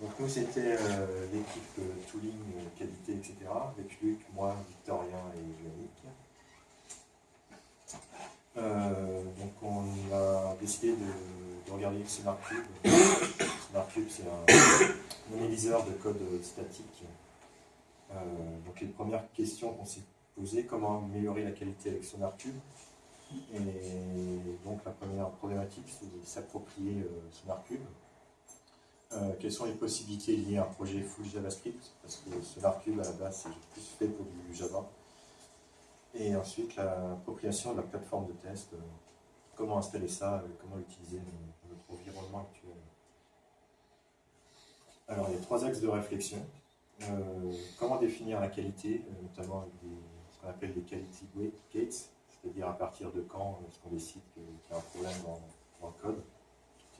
Donc nous, c'était euh, l'équipe euh, tooling, euh, qualité, etc. Avec Luc, moi, Victorien et Yannick. donc on a décidé de, regarder le SonarCube. SonarCube, c'est un analyseur de code statique. donc les premières questions qu'on s'est posées, comment améliorer la qualité avec SonarCube Et donc la première problématique, c'est de s'approprier SonarCube. Euh, quelles sont les possibilités liées à un projet full JavaScript Parce que SolarCube, à la base, c'est plus fait pour du Java. Et ensuite, l'appropriation de la plateforme de test. Euh, comment installer ça, euh, comment l'utiliser notre environnement actuel. Alors, il y a trois axes de réflexion. comment définir la qualité, notamment ce qu'on appelle des quality gates, c'est-à-dire à partir de quand est-ce qu'on décide qu'il y a un problème dans le code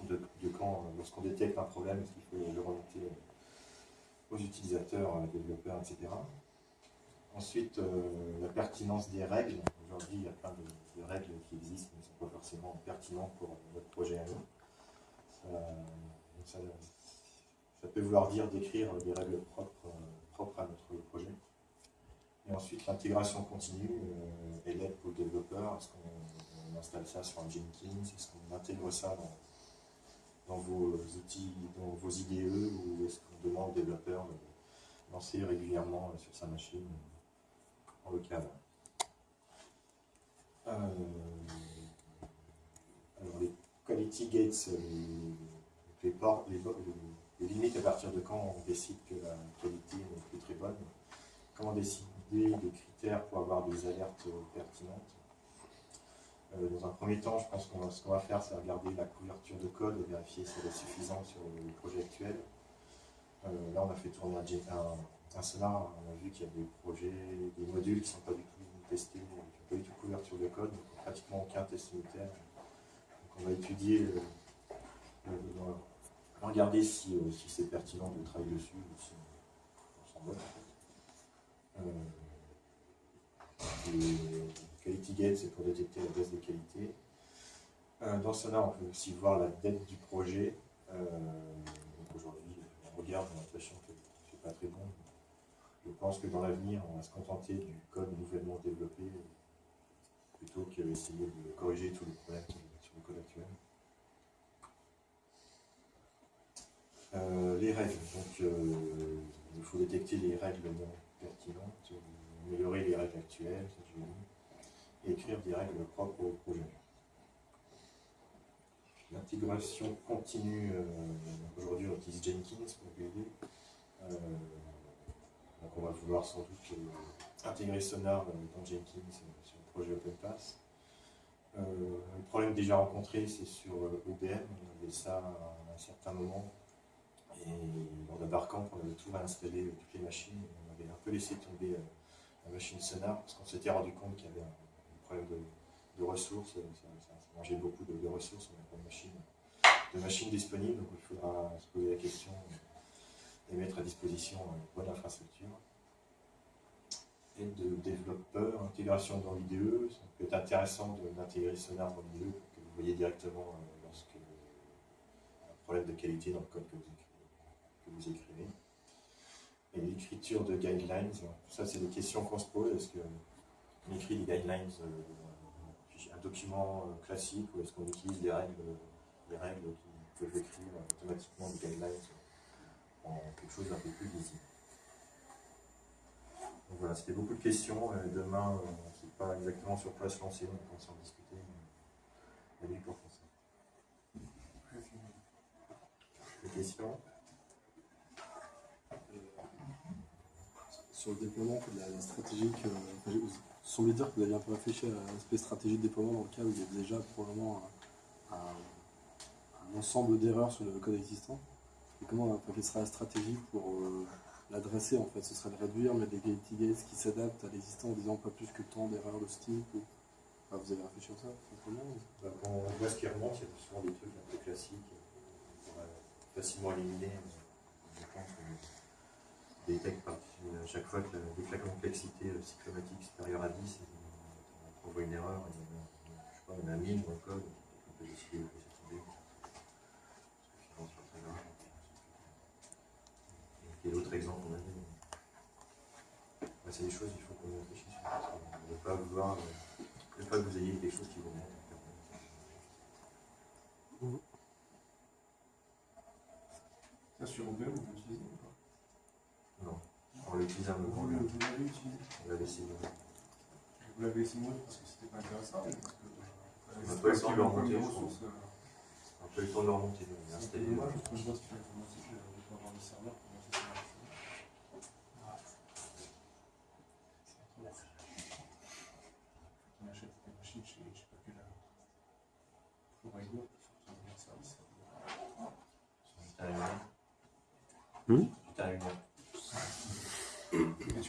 de, quand, euh, lorsqu'on détecte un problème, est-ce qu'il faut le remonter aux utilisateurs, aux développeurs, etc. Ensuite, euh, la pertinence des règles. Aujourd'hui, il y a plein de, règles qui existent, mais ne sont pas forcément pertinentes pour notre projet à nous. Ça, peut vouloir dire d'écrire des règles propres, euh, propres à notre projet. Et ensuite, l'intégration continue et l'aide pour le développeur. Est-ce qu'on installe ça sur un Jenkins? Est-ce qu'on intègre ça dans dans vos outils, dans vos IDE, ou est-ce qu'on demande au développeur de lancer régulièrement sur sa machine en local? Euh, Alors les quality gates, euh, les, les, limites à partir de quand on décide que la qualité n'est plus très bonne, comment décider des critères pour avoir des alertes pertinentes? Euh, dans un premier temps, je pense que ce qu'on va faire, c'est regarder la couverture de code et vérifier si elle est suffisante sur le projet actuel. Euh, là, on a fait tourner un, un, sonar, on a vu qu'il y a des projets, des modules qui ne sont pas du tout testés, qui n'ont pas du tout couverture de code, donc pratiquement aucun test unitaire. Donc on va étudier, euh, regarder si, c'est pertinent de travailler dessus ou on s'en va. C'est pour détecter la baisse de qualité. Euh, dans cela, on peut aussi voir la dette du projet. Euh, aujourd'hui, on regarde, on a l'impression que c'est pas très bon. Je pense que dans l'avenir, on va se contenter du code nouvellement développé plutôt qu'essayer de corriger tous les problèmes sur le code actuel. Euh, les règles. Donc, il faut détecter les règles non pertinentes, améliorer les règles actuelles, des règles propres au projet. L'intégration continue, euh, aujourd'hui on utilise Jenkins pour aider. Euh, donc on va vouloir sans doute euh, intégrer Sonar dans Jenkins sur le projet OpenPass. le problème déjà rencontré, c'est sur OBM. On avait ça à un certain moment. Et lors d'un barcamp, on avait tout réinstallé, toutes les machines. On avait un peu laissé tomber la machine Sonar parce qu'on s'était rendu compte qu'il y avait un de, ressources, ça, mangeait beaucoup de, ressources, on n'a pas de machine, de machines disponibles, donc il faudra se poser la question et mettre à disposition une bonne infrastructure. Et de développeurs, intégration dans l'IDE, ça peut être intéressant d'intégrer Sonar dans l'IDE que vous voyez directement euh, lorsque un problème de qualité dans le code que vous écrivez. Et l'écriture de guidelines, ça c'est des questions qu'on se pose. Que on écrit des guidelines, euh, un document euh, classique, ou est-ce qu'on utilise des règles, des règles qui peuvent écrire automatiquement des guidelines en quelque chose d'un peu plus lisible. Donc voilà, c'était beaucoup de questions. Demain, on ne sait pas exactement sur quoi se lancer, on pense en discuter. La nuit pour ça. Des questions? Sur le déploiement, la, la stratégie que semblait dire que vous aviez un peu réfléchi à l'aspect stratégie de déploiement dans lequel il y a déjà probablement un, ensemble d'erreurs sur le code existant. Et comment, quelle sera la stratégie pour euh, l'adresser en fait? Ce serait de réduire, mais des quality gates qui s'adaptent à l'existant en disant pas plus que tant d'erreurs de ce type ou... Vous avez réfléchi à ça bah, Quand on voit ce qui remonte, il y a souvent des trucs un peu classiques pourrait facilement éliminer à chaque fois que la, dès que la complexité euh, cyclomatique supérieure à 10, on, on voit une erreur, on, je sais pas, on a 1000 dans le code, on peut décider de laisser tomber. Quel autre exemple on a mis bah, C'est des choses, il faut qu'on réfléchisse. Ne pas vouloir, euh, ne pas que vous ayez des choses qui vous montent. Ça, sur Open, on peut on un Vous le- l'avez utilisé On. Vous l'avez mourir parce que c'était pas intéressant ou parce que On euh, pas eu le pas temps de le remonter, je ressources, euh, Un peu le temps de le remonter. On installé. dommage parce que je vois qu'il faut commencer de ne pas avoir de serveur pour monter sur la machine. On achète des machines chez, je sais pas quelle pour un. Hmm?